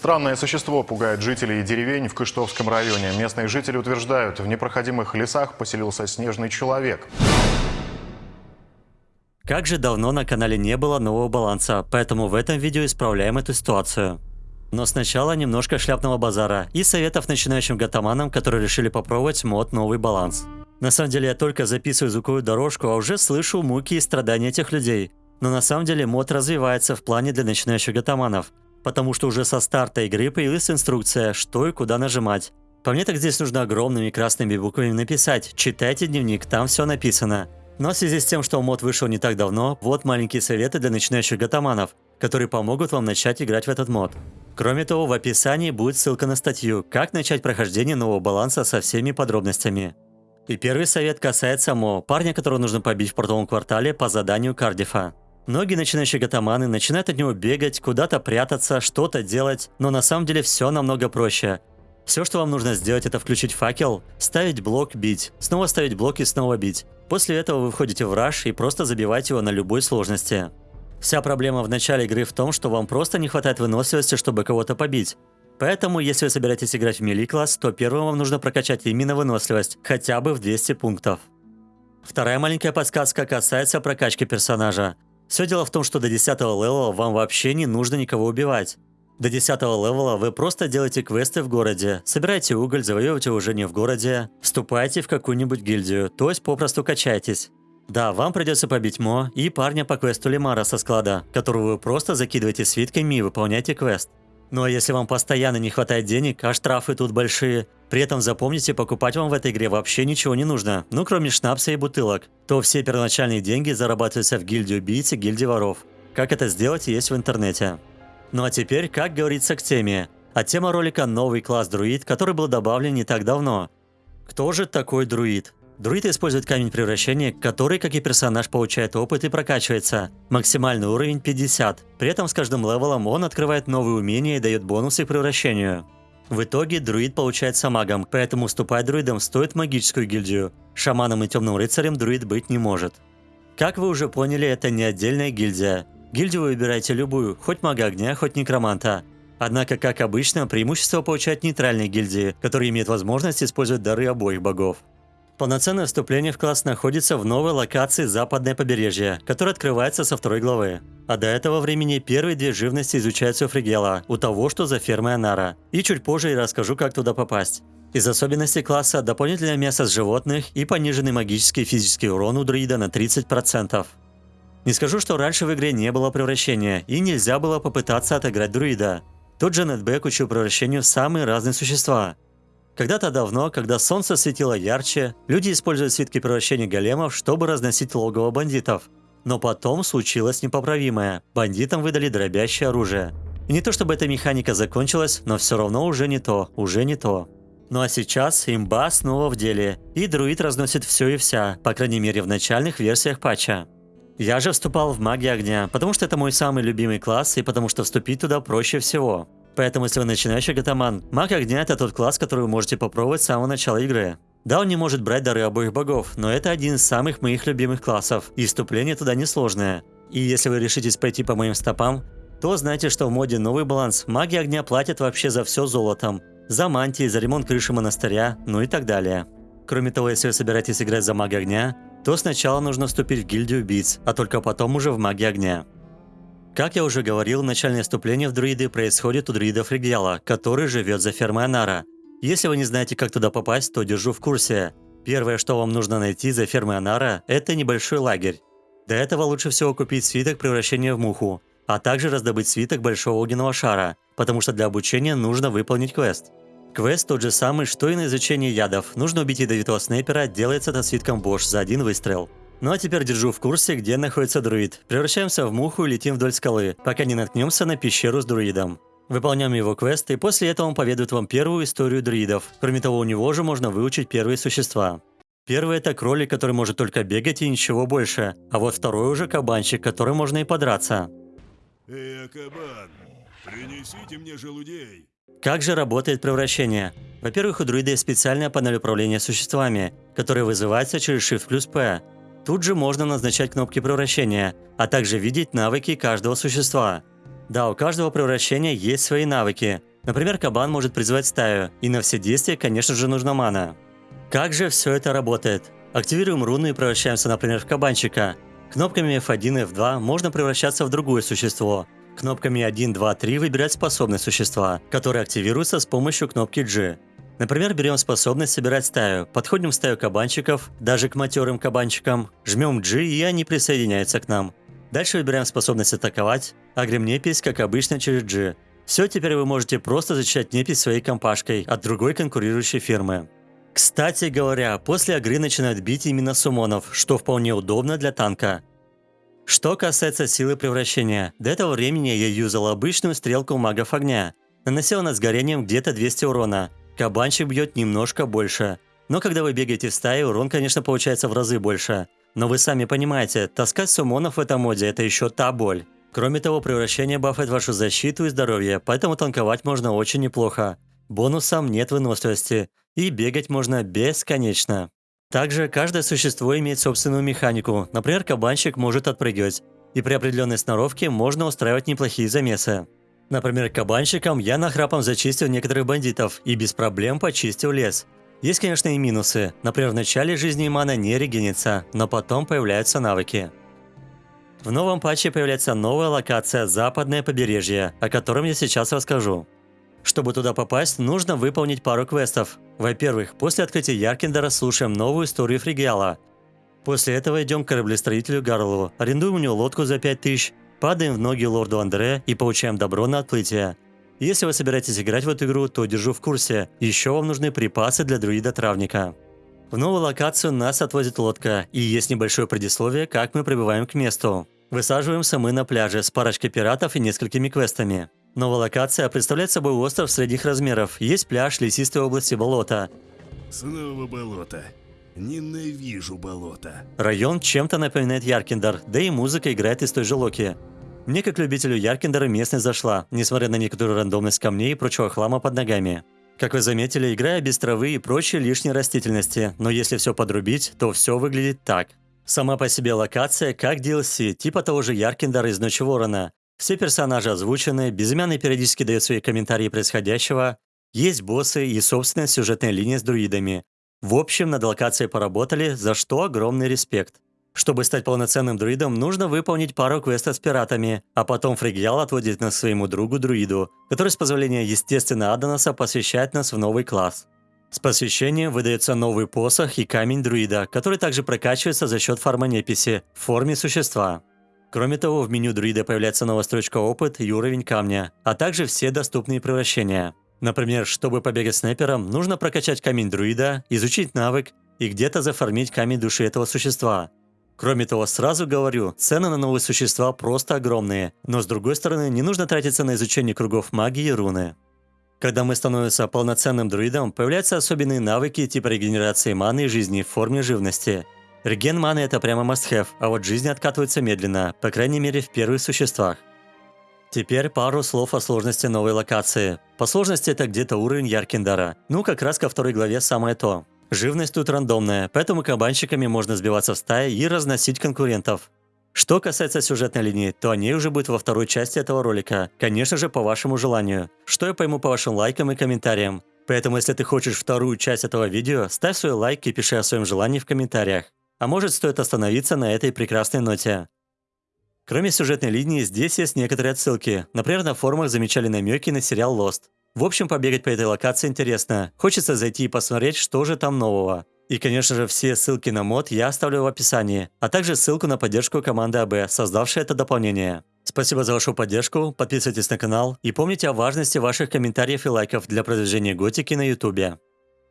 Странное существо пугает жителей деревень в Кыштовском районе. Местные жители утверждают, в непроходимых лесах поселился снежный человек. Как же давно на канале не было нового баланса, поэтому в этом видео исправляем эту ситуацию. Но сначала немножко шляпного базара и советов начинающим гатаманам, которые решили попробовать мод «Новый баланс». На самом деле я только записываю звуковую дорожку, а уже слышу муки и страдания этих людей. Но на самом деле мод развивается в плане для начинающих гатаманов потому что уже со старта игры появилась инструкция, что и куда нажимать. По мне так здесь нужно огромными красными буквами написать «Читайте дневник, там все написано». Но в связи с тем, что мод вышел не так давно, вот маленькие советы для начинающих гатаманов, которые помогут вам начать играть в этот мод. Кроме того, в описании будет ссылка на статью «Как начать прохождение нового баланса со всеми подробностями». И первый совет касается Мо, парня, которого нужно побить в портовом квартале по заданию Кардифа. Многие начинающие гатаманы начинают от него бегать, куда-то прятаться, что-то делать, но на самом деле все намного проще. Все, что вам нужно сделать, это включить факел, ставить блок, бить, снова ставить блок и снова бить. После этого вы входите в раш и просто забиваете его на любой сложности. Вся проблема в начале игры в том, что вам просто не хватает выносливости, чтобы кого-то побить. Поэтому, если вы собираетесь играть в melee класс, то первым вам нужно прокачать именно выносливость, хотя бы в 200 пунктов. Вторая маленькая подсказка касается прокачки персонажа. Все дело в том, что до 10 level а вам вообще не нужно никого убивать. До 10 level а вы просто делаете квесты в городе, собираете уголь, завоевываете не в городе, вступаете в какую-нибудь гильдию, то есть попросту качаетесь. Да, вам придется побить Мо и парня по квесту Лимара со склада, которого вы просто закидываете свитками и выполняете квест. Ну а если вам постоянно не хватает денег, а штрафы тут большие, при этом запомните, покупать вам в этой игре вообще ничего не нужно, ну кроме шнапса и бутылок, то все первоначальные деньги зарабатываются в гильдии убийц и гильдии воров. Как это сделать, есть в интернете. Ну а теперь, как говорится, к теме. А тема ролика – новый класс друид, который был добавлен не так давно. Кто же такой друид? Друид использует камень превращения, который, как и персонаж, получает опыт и прокачивается. Максимальный уровень 50. При этом с каждым левелом он открывает новые умения и дает бонусы к превращению. В итоге друид получается магом, поэтому вступать друидом стоит в магическую гильдию. Шаманом и темным рыцарем друид быть не может. Как вы уже поняли, это не отдельная гильдия. Гильдию вы выбираете любую, хоть мага огня, хоть некроманта. Однако, как обычно, преимущество получают нейтральные гильдии, которые имеют возможность использовать дары обоих богов. Полноценное вступление в класс находится в новой локации Западное побережье, которая открывается со второй главы. А до этого времени первые две живности изучаются у Фригела, у того, что за фермой Анара. И чуть позже я расскажу, как туда попасть. Из особенностей класса дополнительное мясо с животных и пониженный магический и физический урон у друида на 30%. Не скажу, что раньше в игре не было превращения, и нельзя было попытаться отыграть друида. Тот же Нетбэк учил превращению в самые разные существа. Когда-то давно, когда солнце светило ярче, люди использовали свитки превращения големов, чтобы разносить логово бандитов. Но потом случилось непоправимое. Бандитам выдали дробящее оружие. И не то чтобы эта механика закончилась, но все равно уже не то, уже не то. Ну а сейчас имба снова в деле, и друид разносит все и вся, по крайней мере в начальных версиях патча. Я же вступал в магию огня, потому что это мой самый любимый класс и потому что вступить туда проще всего. Поэтому, если вы начинающий гатаман, маг огня это тот класс, который вы можете попробовать с самого начала игры. Да, он не может брать дары обоих богов, но это один из самых моих любимых классов, и вступление туда несложное. И если вы решитесь пойти по моим стопам, то знайте, что в моде новый баланс маги огня платят вообще за все золотом. За мантии, за ремонт крыши монастыря, ну и так далее. Кроме того, если вы собираетесь играть за мага огня, то сначала нужно вступить в гильдию убийц, а только потом уже в маги огня. Как я уже говорил, начальное вступление в друиды происходит у друидов Ригьяла, который живет за фермой Анара. Если вы не знаете, как туда попасть, то держу в курсе. Первое, что вам нужно найти за фермой Анара, это небольшой лагерь. До этого лучше всего купить свиток превращения в муху, а также раздобыть свиток большого огненного шара, потому что для обучения нужно выполнить квест. Квест тот же самый, что и на изучение ядов. Нужно убить ядовитого снайпера, делается это свитком Бош за один выстрел. Ну а теперь держу в курсе, где находится друид. Превращаемся в муху и летим вдоль скалы, пока не наткнемся на пещеру с друидом. Выполняем его квест, и после этого он поведает вам первую историю друидов. Кроме того, у него же можно выучить первые существа. Первый это кролик, который может только бегать и ничего больше. А вот второй уже кабанчик, который можно и подраться. Эй, кабан, принесите мне желудей. Как же работает превращение? Во-первых, у друида есть специальная панель управления существами, которая вызывается через Shift плюс P. Тут же можно назначать кнопки превращения, а также видеть навыки каждого существа. Да, у каждого превращения есть свои навыки. Например, кабан может призвать стаю, и на все действия, конечно же, нужна мана. Как же все это работает? Активируем руну и превращаемся, например, в кабанчика. Кнопками F1 и F2 можно превращаться в другое существо. Кнопками 1, 2, 3 выбирать способность существа, которые активируются с помощью кнопки G. Например, берем способность собирать стаю, подходим в стаю кабанчиков, даже к матерым кабанчикам, жмем G и они присоединяются к нам. Дальше выбираем способность атаковать, агрим непись, как обычно, через G. Все, теперь вы можете просто защищать непись своей компашкой от другой конкурирующей фирмы. Кстати говоря, после агры начинают бить именно сумонов, что вполне удобно для танка. Что касается силы превращения, до этого времени я юзал обычную стрелку магов огня. Наносил над сгорением где-то 200 урона. Кабанчик бьет немножко больше. Но когда вы бегаете в стае, урон, конечно, получается в разы больше. Но вы сами понимаете, таскать сумонов в этом моде – это еще та боль. Кроме того, превращение бафает вашу защиту и здоровье, поэтому танковать можно очень неплохо. Бонусом нет выносливости, и бегать можно бесконечно. Также каждое существо имеет собственную механику, например, кабанчик может отпрыгивать, и при определенной сноровке можно устраивать неплохие замесы. Например, кабанчиком я нахрапом зачистил некоторых бандитов и без проблем почистил лес. Есть, конечно, и минусы. Например, в начале жизни мана не регенится, но потом появляются навыки. В новом патче появляется новая локация «Западное побережье», о котором я сейчас расскажу. Чтобы туда попасть, нужно выполнить пару квестов. Во-первых, после открытия Яркендера слушаем новую историю Фригиала. После этого идем к кораблестроителю Гарлову, арендуем у него лодку за 5000, падаем в ноги лорду Андре и получаем добро на отплытие. Если вы собираетесь играть в эту игру, то держу в курсе. Еще вам нужны припасы для друида-травника. В новую локацию нас отвозит лодка, и есть небольшое предисловие, как мы прибываем к месту. Высаживаемся мы на пляже с парочкой пиратов и несколькими квестами. Новая локация представляет собой остров средних размеров. Есть пляж, лесистые области, болота. Снова болото. Ненавижу болото. Район чем-то напоминает Яркендар, да и музыка играет из той же локи. Мне, как любителю Яркендара, местность зашла, несмотря на некоторую рандомность камней и прочего хлама под ногами. Как вы заметили, играю без травы и прочей лишней растительности, но если все подрубить, то все выглядит так. Сама по себе локация как DLC, типа того же Яркендара из Ночи Ворона. Все персонажи озвучены, безымянный периодически дает свои комментарии происходящего, есть боссы и собственная сюжетная линия с друидами. В общем, над локацией поработали, за что огромный респект. Чтобы стать полноценным друидом, нужно выполнить пару квестов с пиратами, а потом Фригьял отводит нас своему другу-друиду, который с позволения естественно Адонаса посвящает нас в новый класс. С посвящением выдается новый посох и камень друида, который также прокачивается за счет фармонеписи в форме существа. Кроме того, в меню друида появляется новая строчка «Опыт» и уровень камня, а также все доступные превращения. Например, чтобы побегать снайпером, нужно прокачать камень друида, изучить навык и где-то зафармить камень души этого существа. Кроме того, сразу говорю, цены на новые существа просто огромные, но с другой стороны, не нужно тратиться на изучение кругов магии и руны. Когда мы становимся полноценным друидом, появляются особенные навыки типа регенерации маны и жизни в форме живности. Реген маны это прямо must-have, а вот жизнь откатывается медленно, по крайней мере в первых существах. Теперь пару слов о сложности новой локации. По сложности это где-то уровень Яркиндара. Ну, как раз ко второй главе самое то. Живность тут рандомная, поэтому кабанчиками можно сбиваться в стаи и разносить конкурентов. Что касается сюжетной линии, то о ней уже будет во второй части этого ролика. Конечно же, по вашему желанию. Что я пойму по вашим лайкам и комментариям. Поэтому, если ты хочешь вторую часть этого видео, ставь свой лайк и пиши о своем желании в комментариях. А может, стоит остановиться на этой прекрасной ноте. Кроме сюжетной линии, здесь есть некоторые отсылки. Например, на форумах замечали намеки на сериал Lost. В общем, побегать по этой локации интересно. Хочется зайти и посмотреть, что же там нового. И, конечно же, все ссылки на мод я оставлю в описании, а также ссылку на поддержку команды АБ, создавшей это дополнение. Спасибо за вашу поддержку, подписывайтесь на канал и помните о важности ваших комментариев и лайков для продвижения готики на ютубе.